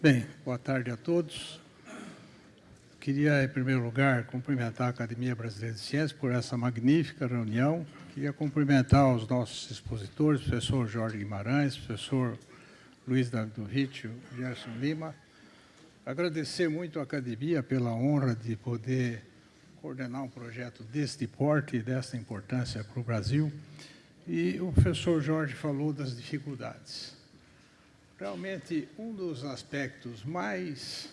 Bem, boa tarde a todos. Queria, em primeiro lugar, cumprimentar a Academia Brasileira de Ciências por essa magnífica reunião. Queria cumprimentar os nossos expositores, professor Jorge Guimarães, professor Luiz Davidovich, Gerson Lima. Agradecer muito à Academia pela honra de poder coordenar um projeto deste porte e desta importância para o Brasil. E o professor Jorge falou das dificuldades. Realmente, um dos aspectos mais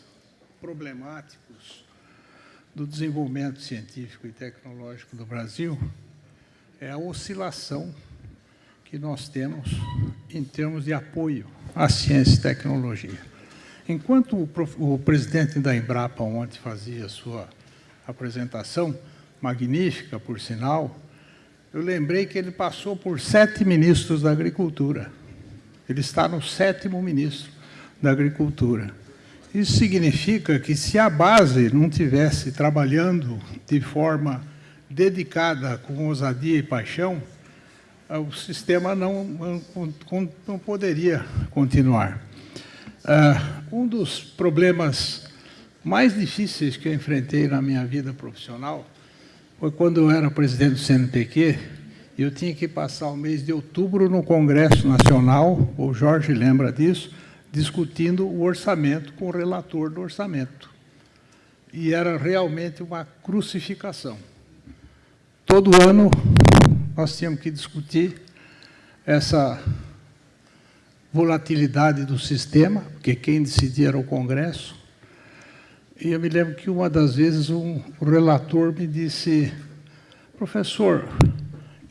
problemáticos do desenvolvimento científico e tecnológico do Brasil é a oscilação que nós temos em termos de apoio à ciência e tecnologia. Enquanto o, o presidente da Embrapa ontem fazia a sua apresentação, magnífica, por sinal, eu lembrei que ele passou por sete ministros da Agricultura. Ele está no sétimo ministro da Agricultura. Isso significa que se a base não tivesse trabalhando de forma dedicada, com ousadia e paixão, o sistema não, não, poderia continuar. Uh, um dos problemas mais difíceis que eu enfrentei na minha vida profissional foi quando eu era presidente do CNPq eu tinha que passar o mês de outubro no Congresso Nacional, o Jorge lembra disso, discutindo o orçamento com o relator do orçamento. E era realmente uma crucificação. Todo ano nós tínhamos que discutir essa volatilidade do sistema, porque quem decidia era o Congresso. E eu me lembro que uma das vezes um relator me disse, professor,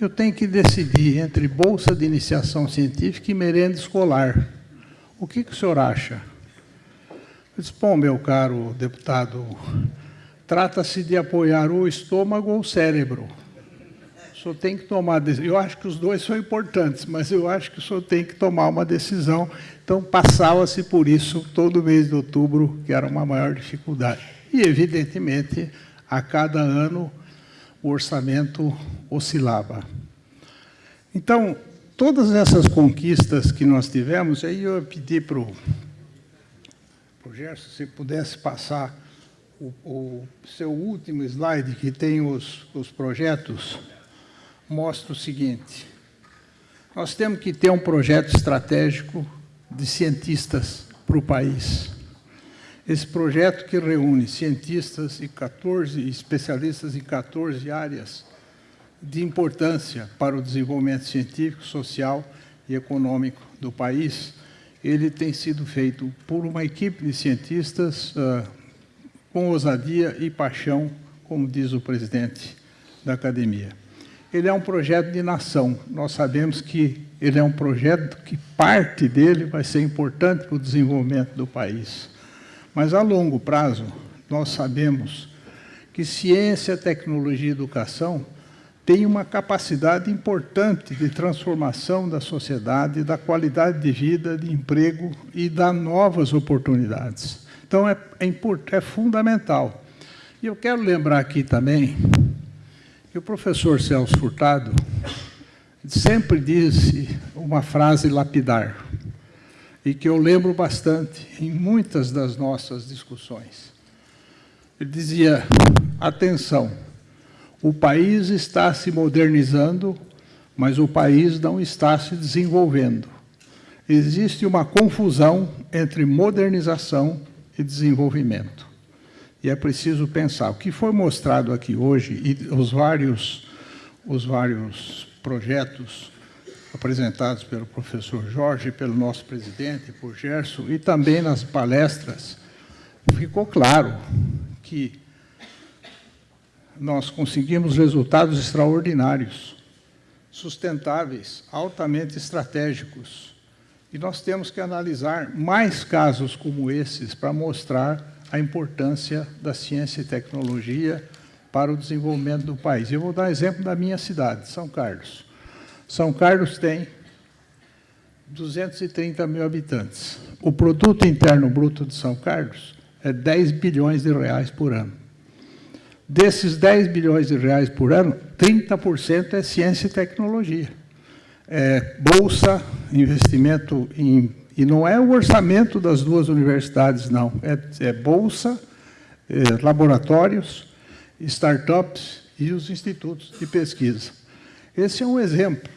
eu tenho que decidir entre bolsa de iniciação científica e merenda escolar. O que, que o senhor acha? Eu disse, bom, meu caro deputado, trata-se de apoiar o estômago ou o cérebro. O senhor tem que tomar. Eu acho que os dois são importantes, mas eu acho que o senhor tem que tomar uma decisão. Então, passava-se por isso todo mês de outubro, que era uma maior dificuldade. E, evidentemente, a cada ano o orçamento oscilava. Então, todas essas conquistas que nós tivemos, aí eu pedi para o Gerson, se pudesse passar o, o, seu último slide, que tem os, os projetos, mostra o seguinte. Nós temos que ter um projeto estratégico de cientistas para o país. Esse projeto que reúne cientistas e 14 especialistas em 14 áreas de importância para o desenvolvimento científico, social e econômico do país, ele tem sido feito por uma equipe de cientistas uh, com ousadia e paixão, como diz o presidente da academia. Ele é um projeto de nação. Nós sabemos que ele é um projeto que parte dele vai ser importante para o desenvolvimento do país. Mas a longo prazo, nós sabemos que ciência, tecnologia e educação têm uma capacidade importante de transformação da sociedade, da qualidade de vida, de emprego e das novas oportunidades. Então, é, é, é fundamental. E eu quero lembrar aqui também que o professor Celso Furtado sempre disse uma frase lapidar e que eu lembro bastante em muitas das nossas discussões. Ele dizia, atenção, o país está se modernizando, mas o país não está se desenvolvendo. Existe uma confusão entre modernização e desenvolvimento. E é preciso pensar. O que foi mostrado aqui hoje, e os vários, os vários projetos apresentados pelo professor Jorge, pelo nosso presidente, por Gerson, e também nas palestras, ficou claro que nós conseguimos resultados extraordinários, sustentáveis, altamente estratégicos. E nós temos que analisar mais casos como esses para mostrar a importância da ciência e tecnologia para o desenvolvimento do país. Eu vou dar exemplo da minha cidade, São Carlos. São Carlos tem 230 mil habitantes. O produto interno bruto de São Carlos é 10 bilhões de reais por ano. Desses 10 bilhões de reais por ano, 30% é ciência e tecnologia. É bolsa, investimento em E não é o orçamento das duas universidades, não. É, é bolsa, é, laboratórios, startups e os institutos de pesquisa. Esse é um exemplo.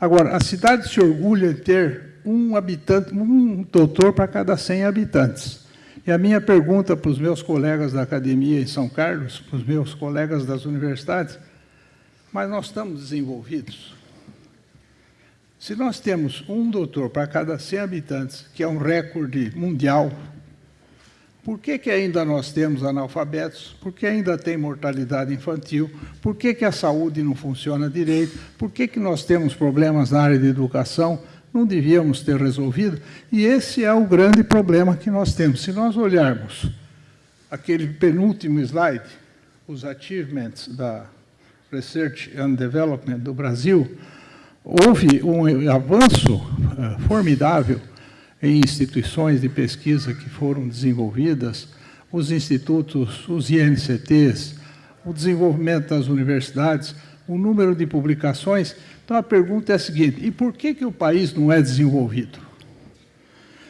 Agora, a cidade se orgulha de ter um habitante, um doutor para cada 100 habitantes. E a minha pergunta para os meus colegas da academia em São Carlos, para os meus colegas das universidades, mas nós estamos desenvolvidos? Se nós temos um doutor para cada 100 habitantes, que é um recorde mundial, por que, que ainda nós temos analfabetos? Por que ainda tem mortalidade infantil? Por que, que a saúde não funciona direito? Por que, que nós temos problemas na área de educação? Não devíamos ter resolvido? E esse é o grande problema que nós temos. Se nós olharmos aquele penúltimo slide, os achievements da Research and Development do Brasil, houve um avanço uh, formidável em instituições de pesquisa que foram desenvolvidas, os institutos, os INCTs, o desenvolvimento das universidades, o número de publicações. Então, a pergunta é a seguinte, e por que, que o país não é desenvolvido?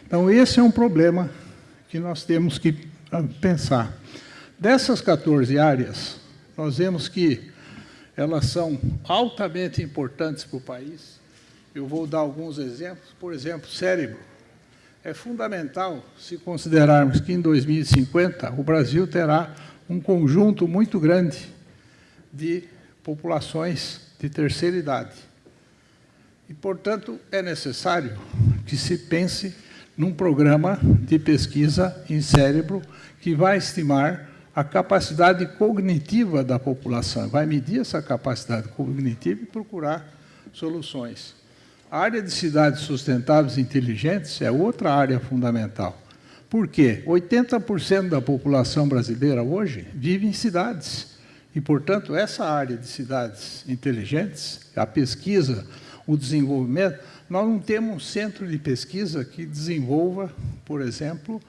Então, esse é um problema que nós temos que ah, pensar. Dessas 14 áreas, nós vemos que elas são altamente importantes para o país. Eu vou dar alguns exemplos. Por exemplo, cérebro é fundamental se considerarmos que em 2050 o Brasil terá um conjunto muito grande de populações de terceira idade. E, portanto, é necessário que se pense num programa de pesquisa em cérebro que vai estimar a capacidade cognitiva da população, vai medir essa capacidade cognitiva e procurar soluções. A área de cidades sustentáveis e inteligentes é outra área fundamental. Por quê? 80% da população brasileira hoje vive em cidades. E, portanto, essa área de cidades inteligentes, a pesquisa, o desenvolvimento, nós não temos um centro de pesquisa que desenvolva, por exemplo,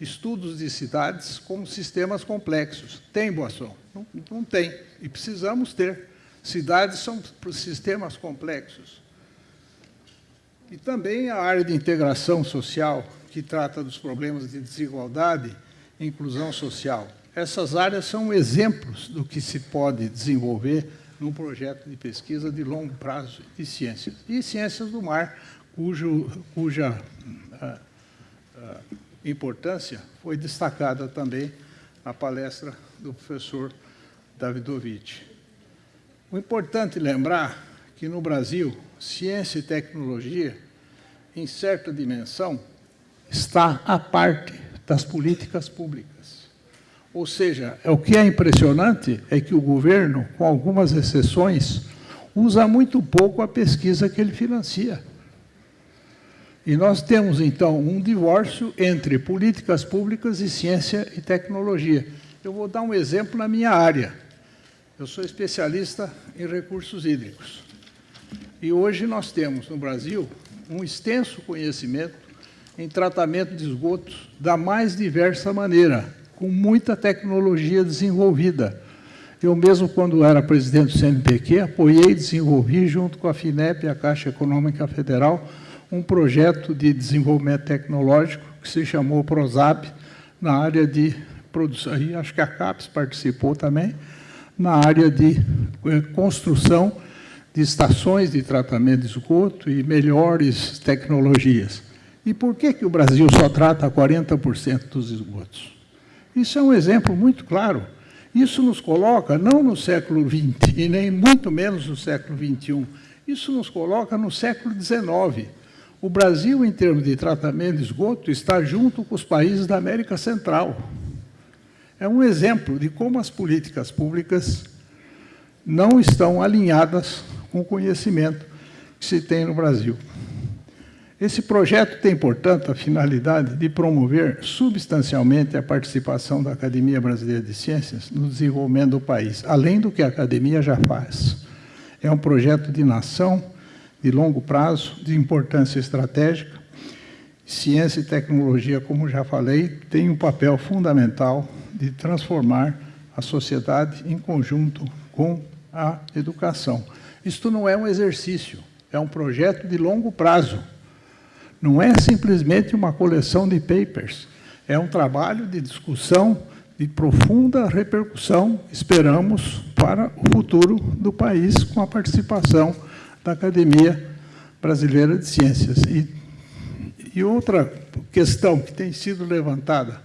estudos de cidades como sistemas complexos. Tem, Boação? Não, não tem. E precisamos ter. Cidades são sistemas complexos. E também a área de integração social, que trata dos problemas de desigualdade e inclusão social. Essas áreas são exemplos do que se pode desenvolver num projeto de pesquisa de longo prazo de ciências. E ciências do mar, cujo, cuja ah, ah, importância foi destacada também na palestra do professor Davidovich. O importante lembrar que no Brasil, ciência e tecnologia, em certa dimensão, está à parte das políticas públicas. Ou seja, é o que é impressionante é que o governo, com algumas exceções, usa muito pouco a pesquisa que ele financia. E nós temos, então, um divórcio entre políticas públicas e ciência e tecnologia. Eu vou dar um exemplo na minha área. Eu sou especialista em recursos hídricos. E hoje nós temos no Brasil um extenso conhecimento em tratamento de esgotos da mais diversa maneira, com muita tecnologia desenvolvida. Eu mesmo, quando era presidente do CNPq, apoiei e desenvolvi, junto com a FINEP e a Caixa Econômica Federal, um projeto de desenvolvimento tecnológico que se chamou PROSAP, na área de produção, e acho que a CAPES participou também, na área de eh, construção de estações de tratamento de esgoto e melhores tecnologias. E por que, que o Brasil só trata 40% dos esgotos? Isso é um exemplo muito claro. Isso nos coloca não no século XX e nem muito menos no século XXI. Isso nos coloca no século XIX. O Brasil, em termos de tratamento de esgoto, está junto com os países da América Central. É um exemplo de como as políticas públicas não estão alinhadas com o conhecimento que se tem no Brasil. Esse projeto tem, portanto, a finalidade de promover substancialmente a participação da Academia Brasileira de Ciências no desenvolvimento do país, além do que a Academia já faz. É um projeto de nação, de longo prazo, de importância estratégica. Ciência e tecnologia, como já falei, têm um papel fundamental de transformar a sociedade em conjunto com a educação. Isto não é um exercício, é um projeto de longo prazo. Não é simplesmente uma coleção de papers, é um trabalho de discussão de profunda repercussão, esperamos, para o futuro do país, com a participação da Academia Brasileira de Ciências. E, e outra questão que tem sido levantada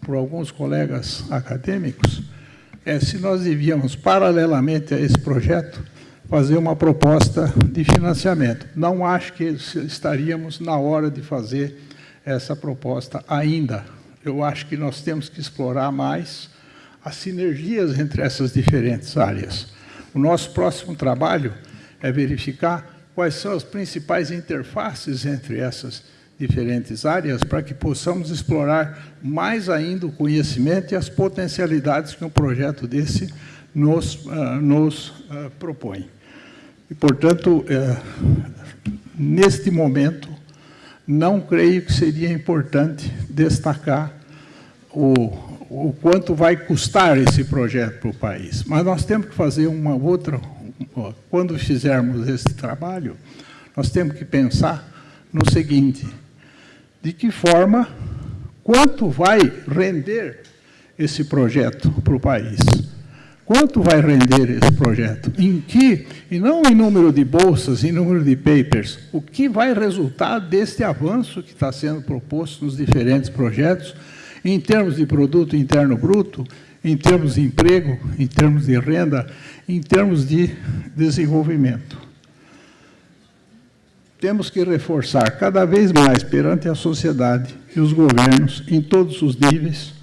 por alguns colegas acadêmicos é se nós devíamos, paralelamente a esse projeto, fazer uma proposta de financiamento. Não acho que estaríamos na hora de fazer essa proposta ainda, eu acho que nós temos que explorar mais as sinergias entre essas diferentes áreas. O nosso próximo trabalho é verificar quais são as principais interfaces entre essas diferentes áreas para que possamos explorar mais ainda o conhecimento e as potencialidades que um projeto desse nos, uh, nos uh, propõe. E, portanto, uh, neste momento, não creio que seria importante destacar o, o quanto vai custar esse projeto para o país. Mas nós temos que fazer uma outra... Quando fizermos esse trabalho, nós temos que pensar no seguinte, de que forma, quanto vai render esse projeto para o país? Quanto vai render esse projeto? Em que, e não em número de bolsas, em número de papers, o que vai resultar deste avanço que está sendo proposto nos diferentes projetos, em termos de produto interno bruto, em termos de emprego, em termos de renda, em termos de desenvolvimento. Temos que reforçar cada vez mais perante a sociedade e os governos, em todos os níveis,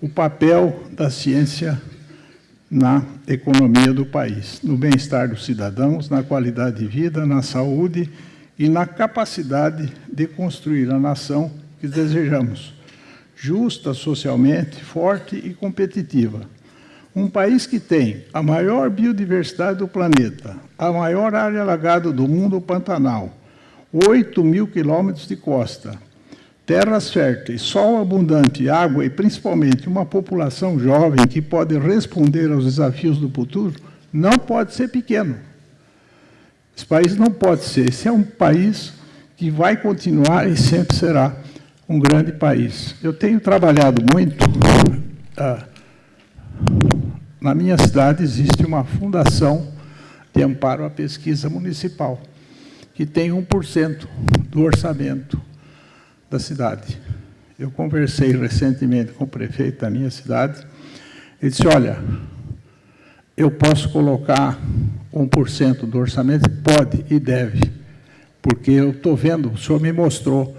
o papel da ciência na economia do país, no bem-estar dos cidadãos, na qualidade de vida, na saúde e na capacidade de construir a nação que desejamos, justa socialmente, forte e competitiva. Um país que tem a maior biodiversidade do planeta, a maior área alagada do mundo, o Pantanal, 8 mil quilômetros de costa, terras férteis, sol abundante, água e, principalmente, uma população jovem que pode responder aos desafios do futuro, não pode ser pequeno. Esse país não pode ser. Esse é um país que vai continuar e sempre será um grande país. Eu tenho trabalhado muito... Ah, na minha cidade existe uma fundação de amparo à pesquisa municipal, que tem 1% do orçamento da cidade. Eu conversei recentemente com o prefeito da minha cidade, ele disse, olha, eu posso colocar 1% do orçamento? Pode e deve, porque eu estou vendo, o senhor me mostrou,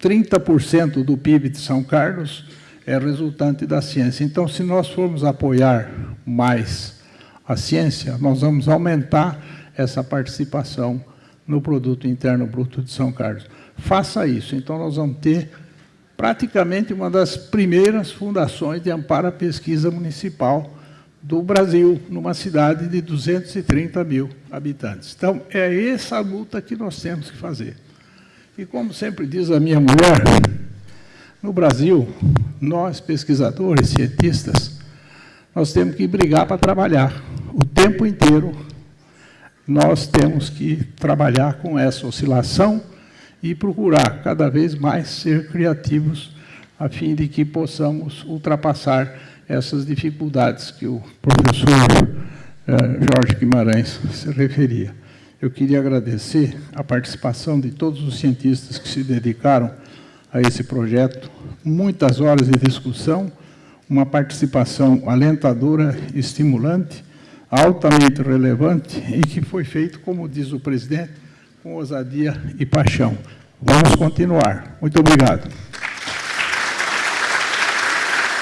30% do PIB de São Carlos é resultante da ciência. Então, se nós formos apoiar mais a ciência, nós vamos aumentar essa participação no produto interno bruto de São Carlos faça isso. Então, nós vamos ter praticamente uma das primeiras fundações de amparo à pesquisa municipal do Brasil, numa cidade de 230 mil habitantes. Então, é essa luta que nós temos que fazer. E como sempre diz a minha mulher, no Brasil, nós, pesquisadores, cientistas, nós temos que brigar para trabalhar. O tempo inteiro, nós temos que trabalhar com essa oscilação e procurar cada vez mais ser criativos a fim de que possamos ultrapassar essas dificuldades que o professor eh, Jorge Guimarães se referia. Eu queria agradecer a participação de todos os cientistas que se dedicaram a esse projeto, muitas horas de discussão, uma participação alentadora, estimulante, altamente relevante e que foi feito, como diz o presidente, com ousadia e paixão. Vamos continuar. Muito obrigado.